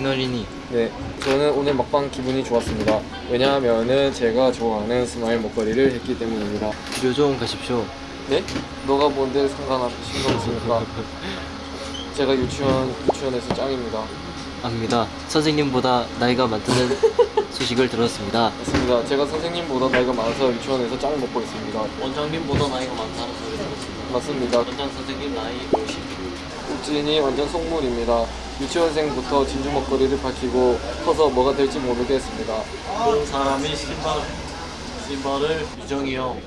어린이 네, 저는 오늘 먹방 기분이 좋았습니다. 왜냐하면은 제가 좋아하는 스마일 먹거리를 했기 때문입니다. 묘종 가십시오 네? 너가 뭔데 상관없이 신경 쓰니까 제가 유치원 유치원에서 짱입니다. 압니다 선생님보다 나이가 많다는 소식을 들었습니다 맞습니다. 제가 선생님보다 나이가 많아서 유치원에서 짱을 먹고 있습니다. 원장님보다 나이가 많다는 소리 들었습니다 맞습니다. 원장 선생님 나이 50 욱진이 완전 속물입니다. 유치원생부터 진주 먹거리를 밝히고 커서 뭐가 될지 모르겠습니다. 그런 사람이 신발 신발을 유정이 형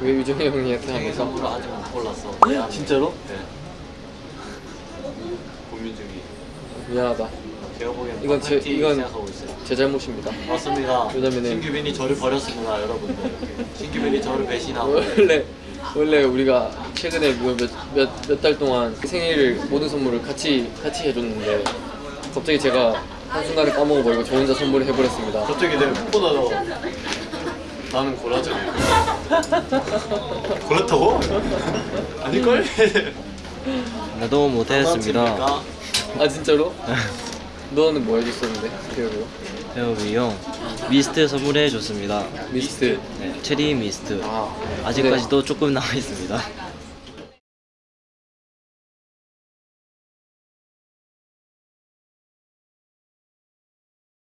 왜 유정이 형님한테 생일 합니까? 선물로 아직 못 골랐어 진짜로? 네 고민 중이 미안하다. 제가 보기엔 이건 제- 이건- 제 잘못입니다. 맞습니다 왜냐면은- 신규빈이 저를 버렸습니다 여러분들 신규빈이 저를 배신하고 원래 원래 우리가 최근에 뭐 몇몇 달 동안 생일 모든 선물을 같이 같이 해줬는데 갑자기 제가 한 순간에 까먹어버리고 저 혼자 선물을 해버렸습니다. 갑자기 내 꽃보다 더 나는 고라져 그렇다고? 아닐걸? 나도 못했습니다. 장난칩니까? 아 진짜로? 너는 뭐 해줬었는데? 기억으로? 배우비 형 미스트 선물해 줬습니다. 미스트. 네, 체리 미스트. 아 아직까지도 조금 남아 있습니다.